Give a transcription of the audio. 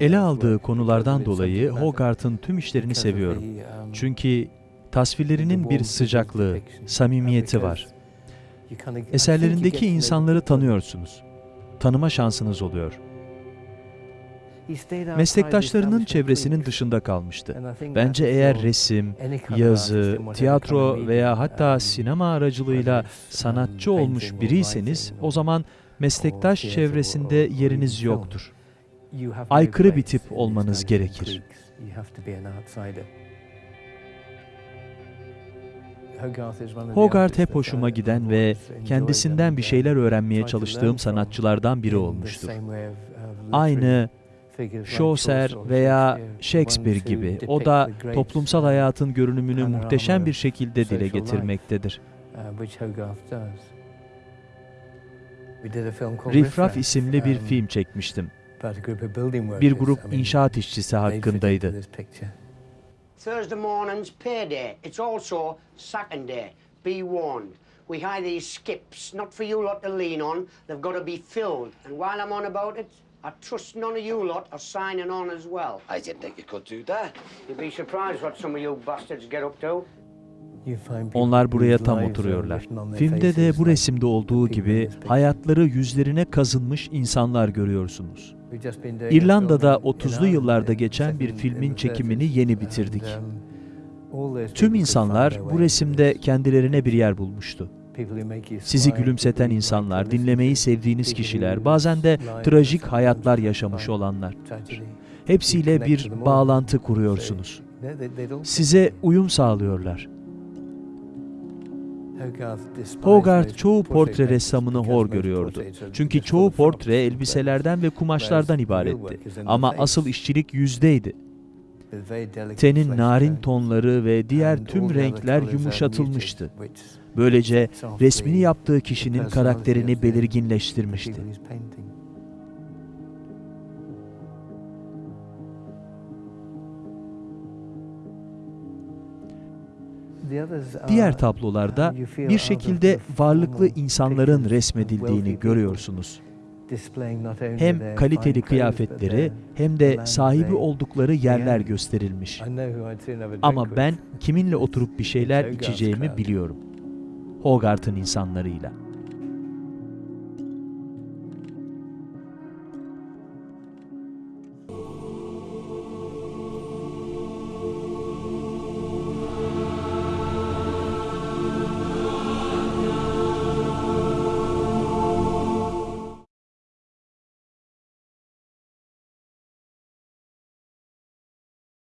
Ele aldığı konulardan dolayı Hogarth'ın tüm işlerini seviyorum. Çünkü tasvirlerinin bir sıcaklığı, samimiyeti var. Eserlerindeki insanları tanıyorsunuz. Tanıma şansınız oluyor. Meslektaşlarının çevresinin dışında kalmıştı. Bence eğer resim, yazı, tiyatro veya hatta sinema aracılığıyla sanatçı olmuş biriyseniz o zaman meslektaş çevresinde yeriniz yoktur. Aykırı bir tip olmanız gerekir. Hogarth hep hoşuma giden ve kendisinden bir şeyler öğrenmeye çalıştığım sanatçılardan biri olmuştur. Aynı Chaucer veya Shakespeare gibi o da toplumsal hayatın görünümünü muhteşem bir şekilde dile getirmektedir. Rifraf isimli bir film çekmiştim. Bir grup inşaat işçisi hakkındaydı. Thursday morning's payday. It's also second day. Be warned. We hire these skips, not for you lot to lean on. They've got to be filled. And while I'm on about it, I trust none of you lot are signing on as well. I didn't think you could do that. You'd be surprised what some of you bastards get up to. Onlar buraya tam oturuyorlar. Filmde de bu resimde olduğu gibi hayatları yüzlerine kazınmış insanlar görüyorsunuz. İrlanda'da 30'lu yıllarda geçen bir filmin çekimini yeni bitirdik. Tüm insanlar bu resimde kendilerine bir yer bulmuştu. Sizi gülümseten insanlar, dinlemeyi sevdiğiniz kişiler, bazen de trajik hayatlar yaşamış olanlar. Hepsiyle bir bağlantı kuruyorsunuz. Size uyum sağlıyorlar. Hogarth çoğu portre ressamını hor görüyordu. Çünkü çoğu portre elbiselerden ve kumaşlardan ibaretti. Ama asıl işçilik yüzdeydi. Tenin narin tonları ve diğer tüm renkler yumuşatılmıştı. Böylece resmini yaptığı kişinin karakterini belirginleştirmişti. Diğer tablolarda bir şekilde varlıklı insanların resmedildiğini görüyorsunuz. Hem kaliteli kıyafetleri hem de sahibi oldukları yerler gösterilmiş. Ama ben kiminle oturup bir şeyler içeceğimi biliyorum. Hogarth'ın insanlarıyla.